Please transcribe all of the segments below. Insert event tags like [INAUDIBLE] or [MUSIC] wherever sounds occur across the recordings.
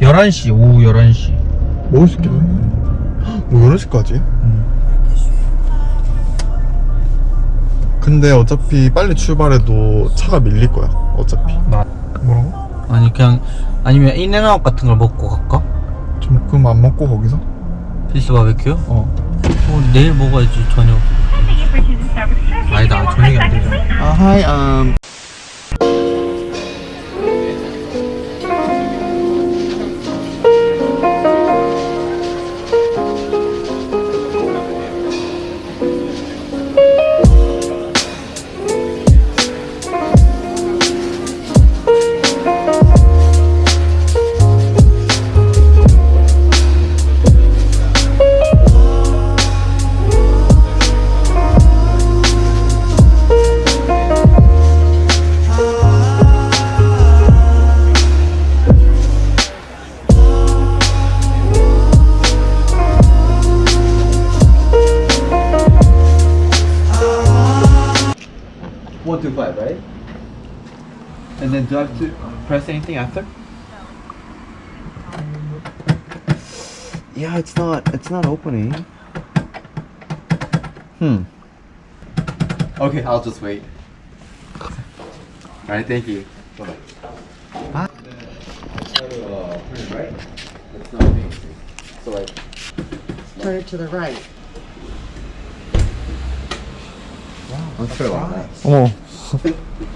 11시 오후 11시 먹을 수 있겠네 뭐 11시까지? 근데 어차피 빨리 출발해도 차가 밀릴 거야 어차피 나 뭐라고? 아니 그냥 아니면 인앤아웃 같은 걸 먹고 갈까? 좀 그럼 안 먹고 거기서? 필스 바베큐? 어 어, 내일 먹어야지 저녁 아니다 저녁이 안 되잖아 아, hi, um One And do I have to press anything after? Yeah, it's not. It's not opening. Hmm. Okay, I'll just wait. All right, thank you. Bye bye. Right? It's not anything. So like. Turn it to the right. Wow, Let's try like that. [LAUGHS]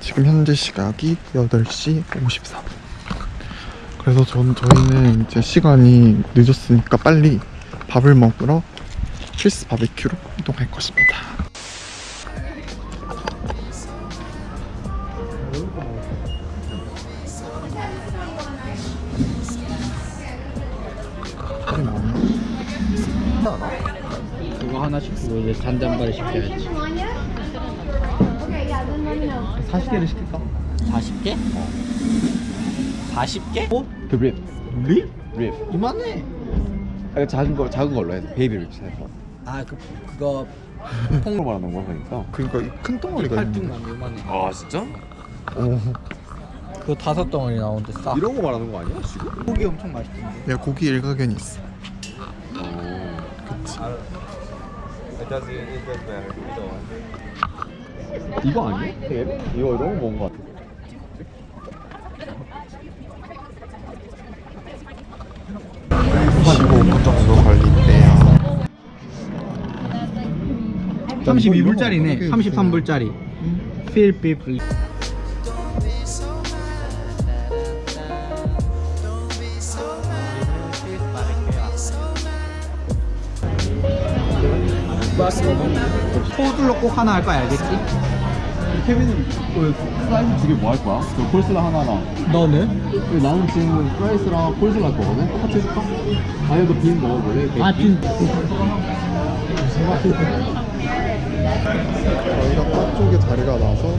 지금 현재 시각이 8시 54분 그래서 전, 저희는 이제 시간이 늦었으니까 빨리 밥을 먹으러 필스 바베큐로 이동할 것입니다? 그거 하나 시키고 이제 잔잔바리 시켜야지 40개를 시킬까? 40개? 40개? 어? 그 립. 립? 립. 이만해 아, 작은 거 작은 걸로 해. 베이비 립스 해서. 아 그 그거 통으로 말하는 거 그러니까. 그러니까 이 큰 덩어리가 팔뚝 있는데 나면 이만해 아 진짜? 오, 그거 다섯 덩어리 나오는데 싸 이런 거 말하는 거 아니야 지금? 고기 엄청 맛있던데 야 고기 일가견이 있어 이거 아니야? 이거 너무 먼 거 같아. 15분 정도 걸린대요 32불짜리네 33불짜리 필 비플 호들로 꼭 하나 할 거야 알겠지? 케빈은 그 슬라이스 두개 뭐 할 거야? 그 콜슬라 하나랑. 너는? 그리고 나는 지금 프라이스랑 콜슬라 할 거거든. 똑같이 해줄까? 아니면 너빈 먹어볼래? 아 진... 저희가 바 쪽에 자리가 나서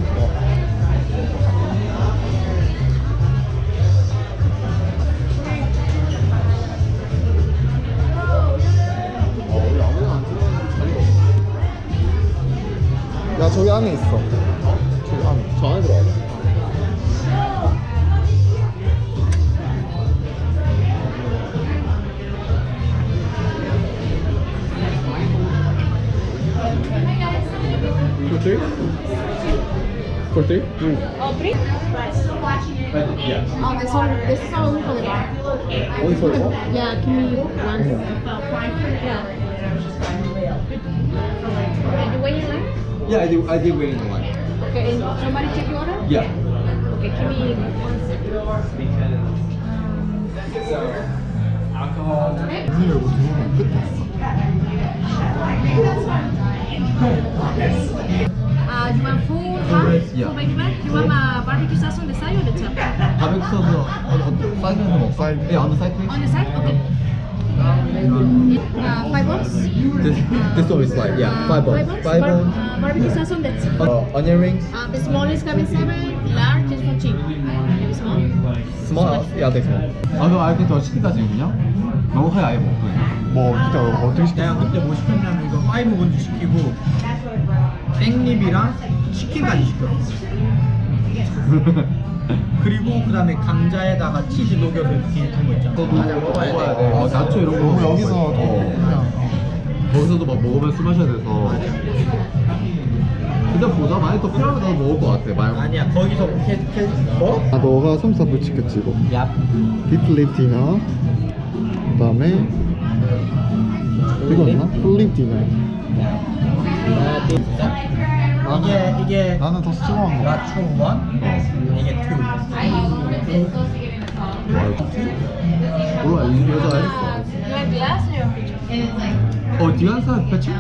Kurti? Mm. Opri? Yeah. Oh, this one, this is all for the bar. Only for? Yeah, give me one. Yeah. And you weigh in line? Yeah, I do. I did weigh in line. Okay, and somebody take your order? Yeah. Okay, give me one second. Because, um, alcohol. Okay. Yeah, Uh, Uh, you want full half? Yeah. Full baby back? You want uh, barbecue sauce on the side or the top? 바베큐 소스 어떤 사이드에서 먹어? 사이드. 예, on the side please. On the side? Okay. Uh, five bones? This this one is like yeah, five Five bones. bones? Five Bar- bones. uh, barbecue sauce on the top. Uh, onion rings. Uh, the smallest cabin seven, large is for cheap. Maybe small? Small. Yeah, that's small. 아, 너더 시키까지 그냥? 너무 아예 먹고 그냥. 뭐 어떻게 어떻게 시켜? 내가 그때 뭐 시켰냐면 이거 파이브 본즈 시키고 땡립이랑 치킨까지 시켰어 [LAUGHS] 그리고 그 다음에 감자에다가 치즈 녹여서 이렇게 거 있잖아 맞아 먹어야 돼 어, 나초 이런 거 먹어야 여기서 어. 그냥 거기서도 막 먹으면 술 마셔야 돼서. 근데 보자 만약 더 필요하면 나도 먹을 것 같아. 말. 아니야 거기서 캐, 캐, 뭐? 아 너가 삼겹살 시켰지 이거 야 비플립 디너 그 다음에 이거였나? 플립 디너 이게 이게 나는 더 스트롱한 거 라추 원 이게 투 몰라 이 your picture?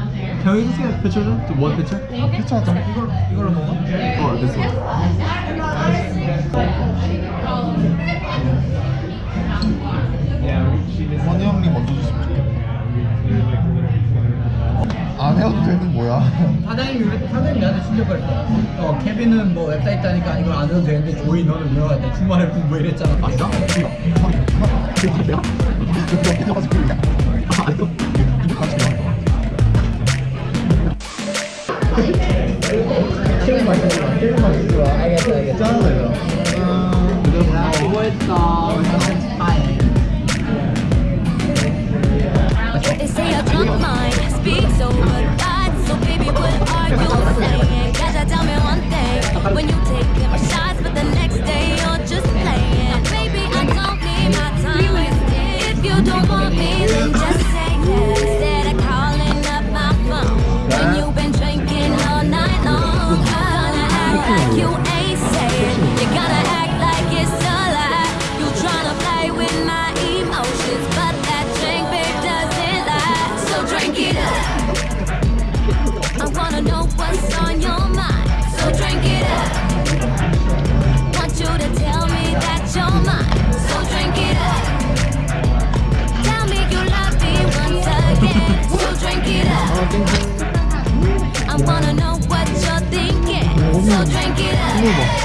어, we just get a picture? To one picture? 피차하자 이걸, 이걸로 먹어? 어, one. 케빈은 뭐 웹사이트 하니까 이걸 안 해도 되는데 조이 너는 외워야 돼? 주말에 공부 이랬잖아. 아, 진짜? 이거 내가 이거 이거 가지고 있냐 이거 거야 알겠 it up.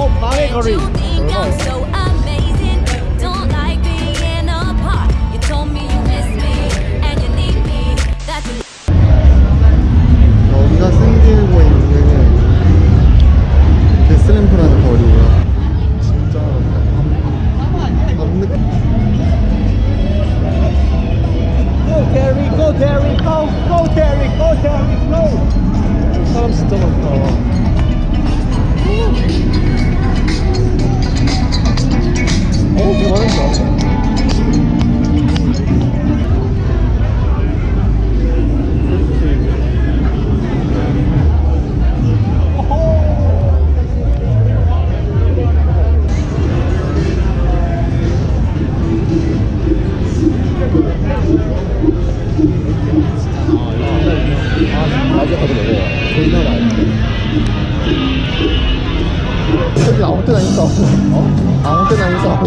Oh, Mario Curry. 여기 아무 때나 있어 어? 아무 때나 있어